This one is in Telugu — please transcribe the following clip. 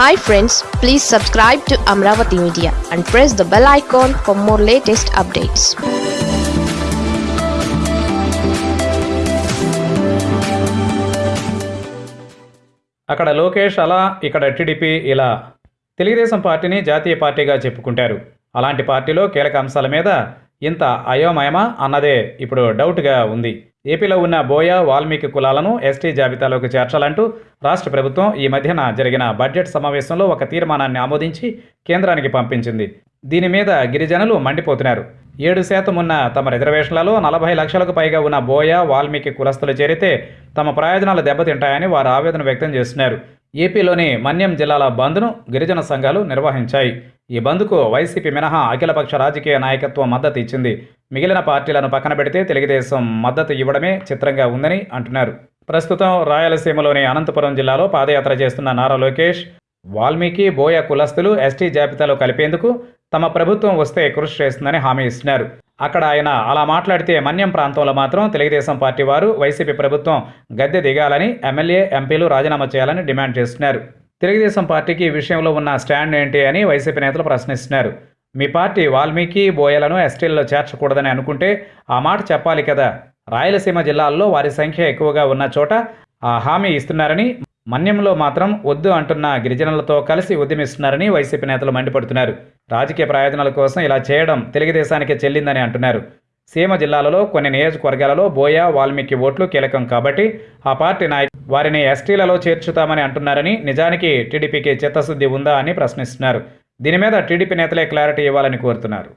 Hi friends please subscribe to Amaravati media and press the bell icon for more latest updates అక్కడ లోకేష్ అలా ఇక్కడ టీడీపీ ఇలా. తెలుగుదేశం పార్టీని జాతీయ పార్టీగా చెప్పుకుంటారు. అలాంటి పార్టీలో కీలక అంశాల మీద ఇంత అయోమయమా అన్నదే ఇప్పుడు డౌట్గా ఉంది. ఏపీలో ఉన్న బోయ వాల్మీకి కులాలను ఎస్టీ జాబితాలోకి చేర్చాలంటూ రాష్ట్ర ప్రభుత్వం ఈ మధ్యన జరిగిన బడ్జెట్ సమావేశంలో ఒక తీర్మానాన్ని ఆమోదించి కేంద్రానికి పంపించింది. దీని మీద గిరిజనులు మండిపోతున్నారు. ఏడు శాతం ఉన్న తమ రిజర్వేషన్లలో నలభై లక్షలకు పైగా ఉన్న బోయ వాల్మీకి కులస్తులు చేరితే తమ ప్రయోజనాలు దెబ్బతింటాయని వారు ఆవేదన వ్యక్తం చేస్తున్నారు. ఏపీలోని మన్యం జిల్లాల బంద్ను గిరిజన సంఘాలు నిర్వహించాయి. ఈ బంద్కు వైసీపీ మినహా అఖిలపక్ష రాజకీయ నాయకత్వం మద్దతు ఇచ్చింది. మిగిలిన పార్టీలను పక్కన పెడితే తెలుగుదేశం మద్దతు ఇవ్వడమే చిత్రంగా ఉందని అంటున్నారు. ప్రస్తుతం రాయలసీమలోని అనంతపురం జిల్లాలో పాదయాత్ర చేస్తున్న నారా లోకేష్ వాల్మీకి బోయ కులస్తులు ఎస్టీ జాబితాలో కలిపేందుకు తమ ప్రభుత్వం వస్తే కృషి చేస్తుందని హామీ ఇస్తున్నారు. అక్కడ ఆయన అలా మాట్లాడితే మన్యం ప్రాంతంలో మాత్రం తెలుగుదేశం పార్టీ వారు వైసీపీ ప్రభుత్వం గద్దె దిగాలని ఎమ్మెల్యే ఎంపీలు రాజీనామా చేయాలని డిమాండ్ చేస్తున్నారు. తెలుగుదేశం పార్టీకి ఈ విషయంలో ఉన్న స్టాండ్ ఏంటి అని వైసీపీ నేతలు ప్రశ్నిస్తున్నారు. మీ పార్టీ వాల్మీకి బోయలను ఎస్టీల్లో చేర్చకూడదని అనుకుంటే ఆ మాట చెప్పాలి కదా. రాయలసీమ జిల్లాల్లో వారి సంఖ్య ఎక్కువగా ఉన్న చోట ఆ హామీ ఇస్తున్నారని మన్యంలో మాత్రం వద్దు అంటున్న గిరిజనులతో కలిసి ఉద్యమిస్తున్నారని వైసీపీ నేతలు మండిపడుతున్నారు. రాజకీయ ప్రయోజనాల కోసం ఇలా చేయడం తెలుగుదేశానికి చెల్లిందని అంటున్నారు. సీమ జిల్లాలలో కొన్ని నియోజకవర్గాలలో బోయ వాల్మీకి ఓట్లు కీలకం కాబట్టి ఆ పార్టీ నాయకులు వారిని ఎస్టీలలో చేర్చుతామని అంటున్నారని నిజానికి టీడీపీకి చిత్తశుద్ధి ఉందా అని ప్రశ్నిస్తున్నారు. దీని మీద టీడీపీ నేతలే క్లారిటీ ఇవ్వాలని కోరుతున్నారు.